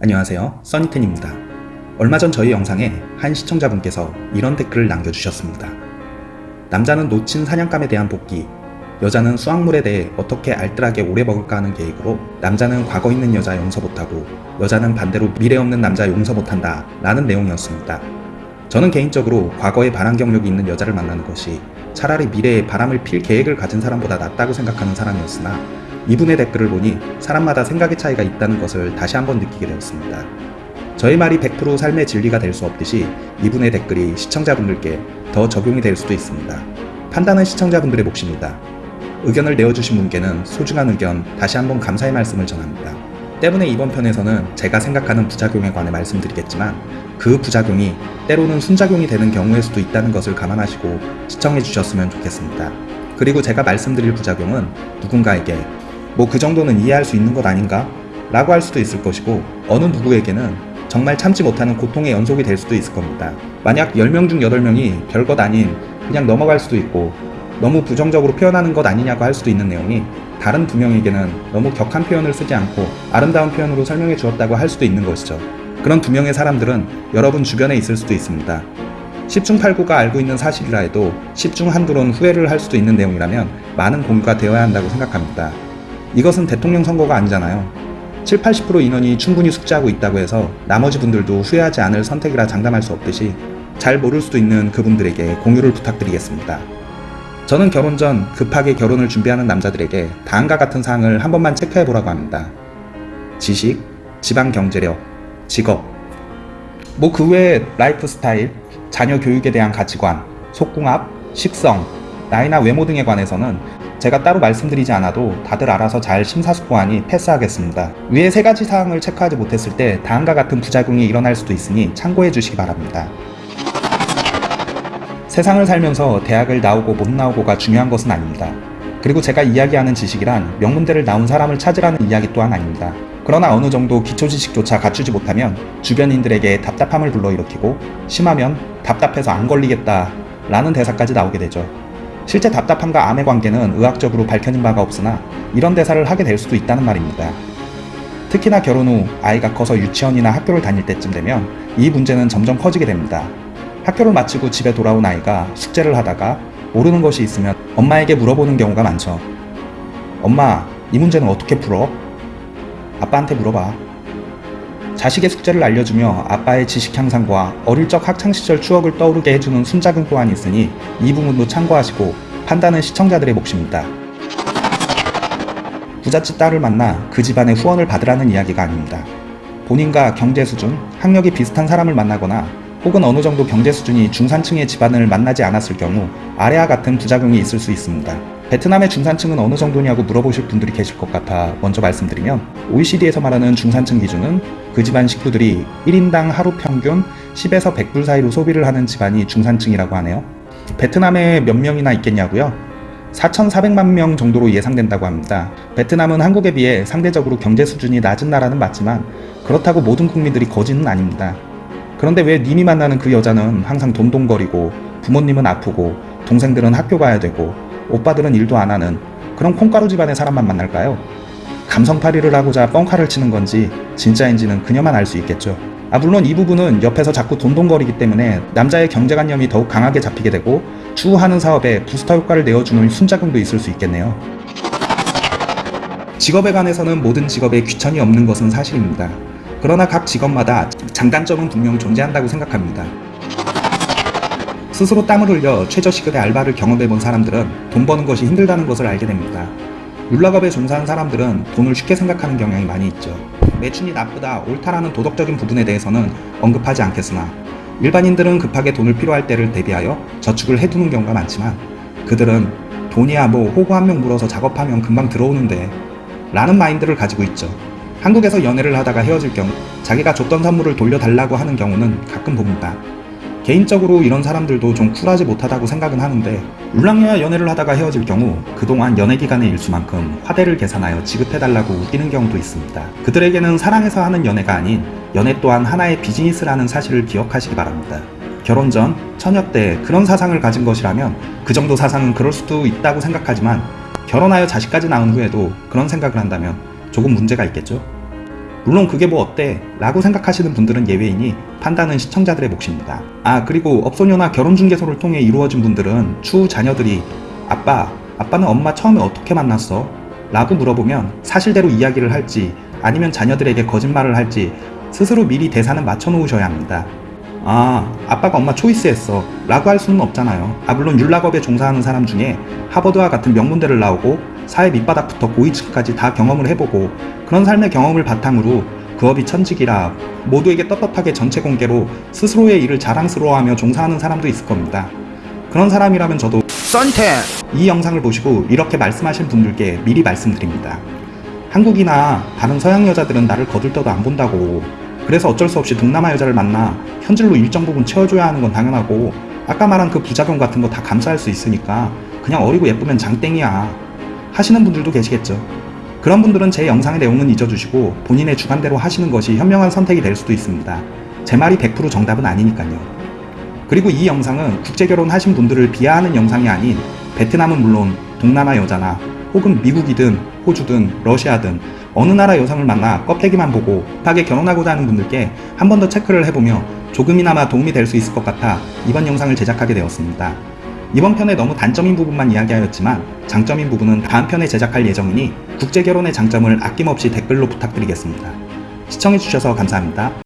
안녕하세요. 써니텐입니다. 얼마 전 저희 영상에 한 시청자분께서 이런 댓글을 남겨주셨습니다. 남자는 놓친 사냥감에 대한 복귀 여자는 수확물에 대해 어떻게 알뜰하게 오래 먹을까 하는 계획으로 남자는 과거 있는 여자 용서 못하고 여자는 반대로 미래 없는 남자 용서 못한다 라는 내용이었습니다. 저는 개인적으로 과거에 바람 경력이 있는 여자를 만나는 것이 차라리 미래에 바람을 필 계획을 가진 사람보다 낫다고 생각하는 사람이었으나 이분의 댓글을 보니 사람마다 생각의 차이가 있다는 것을 다시 한번 느끼게 되었습니다. 저의 말이 100% 삶의 진리가 될 수 없듯이 이분의 댓글이 시청자분들께 더 적용이 될 수도 있습니다. 판단은 시청자분들의 몫입니다. 의견을 내어주신 분께는 소중한 의견 다시 한번 감사의 말씀을 전합니다. 때문에 이번 편에서는 제가 생각하는 부작용에 관해 말씀드리겠지만 그 부작용이 때로는 순작용이 되는 경우일 수도 있다는 것을 감안하시고 시청해 주셨으면 좋겠습니다. 그리고 제가 말씀드릴 부작용은 누군가에게 뭐 그 정도는 이해할 수 있는 것 아닌가? 라고 할 수도 있을 것이고 어느 누구에게는 정말 참지 못하는 고통의 연속이 될 수도 있을 겁니다. 만약 10명 중 8명이 별것 아닌 그냥 넘어갈 수도 있고 너무 부정적으로 표현하는 것 아니냐고 할 수도 있는 내용이 다른 두 명에게는 너무 격한 표현을 쓰지 않고 아름다운 표현으로 설명해 주었다고 할 수도 있는 것이죠. 그런 두 명의 사람들은 여러분 주변에 있을 수도 있습니다. 10중 8구가 알고 있는 사실이라 해도 10중 한두론 후회를 할 수도 있는 내용이라면 많은 공유가 되어야 한다고 생각합니다. 이것은 대통령 선거가 아니잖아요. 7, 80% 인원이 충분히 숙지하고 있다고 해서 나머지 분들도 후회하지 않을 선택이라 장담할 수 없듯이 잘 모를 수도 있는 그분들에게 공유를 부탁드리겠습니다. 저는 결혼 전 급하게 결혼을 준비하는 남자들에게 다음과 같은 사항을 한 번만 체크해 보라고 합니다. 지식, 집안 경제력, 직업, 뭐 그 외에 라이프 스타일, 자녀 교육에 대한 가치관, 속궁합, 식성, 나이나 외모 등에 관해서는 제가 따로 말씀드리지 않아도 다들 알아서 잘 심사숙고하니 패스하겠습니다. 위에 세 가지 사항을 체크하지 못했을 때 다음과 같은 부작용이 일어날 수도 있으니 참고해 주시기 바랍니다. 세상을 살면서 대학을 나오고 못 나오고가 중요한 것은 아닙니다. 그리고 제가 이야기하는 지식이란 명문대를 나온 사람을 찾으라는 이야기 또한 아닙니다. 그러나 어느 정도 기초 지식조차 갖추지 못하면 주변인들에게 답답함을 불러일으키고 심하면 답답해서 안 걸리겠다 라는 대사까지 나오게 되죠. 실제 답답함과 암의 관계는 의학적으로 밝혀진 바가 없으나 이런 대사를 하게 될 수도 있다는 말입니다. 특히나 결혼 후 아이가 커서 유치원이나 학교를 다닐 때쯤 되면 이 문제는 점점 커지게 됩니다. 학교를 마치고 집에 돌아온 아이가 숙제를 하다가 모르는 것이 있으면 엄마에게 물어보는 경우가 많죠. 엄마, 이 문제는 어떻게 풀어? 아빠한테 물어봐. 자식의 숙제를 알려주며 아빠의 지식 향상과 어릴 적 학창시절 추억을 떠오르게 해주는 순작용 또한 있으니 이 부분도 참고하시고 판단은 시청자들의 몫입니다. 부잣집 딸을 만나 그 집안의 후원을 받으라는 이야기가 아닙니다. 본인과 경제 수준, 학력이 비슷한 사람을 만나거나 혹은 어느 정도 경제 수준이 중산층의 집안을 만나지 않았을 경우 아래와 같은 부작용이 있을 수 있습니다. 베트남의 중산층은 어느 정도냐고 물어보실 분들이 계실 것 같아 먼저 말씀드리면 OECD에서 말하는 중산층 기준은 그 집안 식구들이 1인당 하루 평균 10에서 100불 사이로 소비를 하는 집안이 중산층이라고 하네요. 베트남에 몇 명이나 있겠냐고요? 4,400만 명 정도로 예상된다고 합니다. 베트남은 한국에 비해 상대적으로 경제 수준이 낮은 나라는 맞지만 그렇다고 모든 국민들이 거지는 아닙니다. 그런데 왜 님이 만나는 그 여자는 항상 돈돈거리고 부모님은 아프고 동생들은 학교 가야 되고 오빠들은 일도 안 하는 그런 콩가루 집안의 사람만 만날까요? 감성팔이를 하고자 뻥카를 치는 건지 진짜인지는 그녀만 알 수 있겠죠. 아 물론 이 부분은 옆에서 자꾸 돈돈거리기 때문에 남자의 경제관념이 더욱 강하게 잡히게 되고 추구하는 사업에 부스터 효과를 내어주는 순작용도 있을 수 있겠네요. 직업에 관해서는 모든 직업에 귀천이 없는 것은 사실입니다. 그러나 각 직업마다 장단점은 분명 존재한다고 생각합니다. 스스로 땀을 흘려 최저시급의 알바를 경험해본 사람들은 돈 버는 것이 힘들다는 것을 알게 됩니다. 율락업에 종사한 사람들은 돈을 쉽게 생각하는 경향이 많이 있죠. 매춘이 나쁘다, 옳다라는 도덕적인 부분에 대해서는 언급하지 않겠으나 일반인들은 급하게 돈을 필요할 때를 대비하여 저축을 해두는 경우가 많지만 그들은 돈이야 뭐 호구 한 명 물어서 작업하면 금방 들어오는데 라는 마인드를 가지고 있죠. 한국에서 연애를 하다가 헤어질 경우 자기가 줬던 선물을 돌려달라고 하는 경우는 가끔 봅니다. 개인적으로 이런 사람들도 좀 쿨하지 못하다고 생각은 하는데 울랑여와 연애를 하다가 헤어질 경우 그동안 연애 기간의 일수만큼 화대를 계산하여 지급해달라고 우기는 경우도 있습니다. 그들에게는 사랑해서 하는 연애가 아닌 연애 또한 하나의 비즈니스라는 사실을 기억하시기 바랍니다. 결혼 전, 처녀 때 그런 사상을 가진 것이라면 그 정도 사상은 그럴 수도 있다고 생각하지만 결혼하여 자식까지 낳은 후에도 그런 생각을 한다면 조금 문제가 있겠죠? 물론 그게 뭐 어때? 라고 생각하시는 분들은 예외이니 판단은 시청자들의 몫입니다. 아, 그리고 업소녀나 결혼중개소를 통해 이루어진 분들은 추후 자녀들이 아빠, 아빠는 엄마 처음에 어떻게 만났어? 라고 물어보면 사실대로 이야기를 할지 아니면 자녀들에게 거짓말을 할지 스스로 미리 대사는 맞춰놓으셔야 합니다. 아, 아빠가 엄마 초이스했어. 라고 할 수는 없잖아요. 아, 물론 율락업에 종사하는 사람 중에 하버드와 같은 명문대를 나오고 사회 밑바닥부터 고위층까지 다 경험을 해보고 그런 삶의 경험을 바탕으로 그 업이 천직이라 모두에게 떳떳하게 전체 공개로 스스로의 일을 자랑스러워하며 종사하는 사람도 있을 겁니다. 그런 사람이라면 저도 썬텐 이 영상을 보시고 이렇게 말씀하신 분들께 미리 말씀드립니다. 한국이나 다른 서양 여자들은 나를 거들떠도 안 본다고. 그래서 어쩔 수 없이 동남아 여자를 만나 현질로 일정 부분 채워줘야 하는 건 당연하고 아까 말한 그 부작용 같은 거 다 감수할 수 있으니까 그냥 어리고 예쁘면 장땡이야 하시는 분들도 계시겠죠. 그런 분들은 제 영상의 내용은 잊어주시고 본인의 주관대로 하시는 것이 현명한 선택이 될 수도 있습니다. 제 말이 100% 정답은 아니니까요. 그리고 이 영상은 국제결혼 하신 분들을 비하하는 영상이 아닌 베트남은 물론 동남아 여자나 혹은 미국이든 호주든 러시아든 어느 나라 여성을 만나 껍데기만 보고 급하게 결혼하고자 하는 분들께 한 번 더 체크를 해보며 조금이나마 도움이 될 수 있을 것 같아 이번 영상을 제작하게 되었습니다. 이번 편에 너무 단점인 부분만 이야기하였지만 장점인 부분은 다음 편에 제작할 예정이니 국제결혼의 장점을 아낌없이 댓글로 부탁드리겠습니다. 시청해주셔서 감사합니다.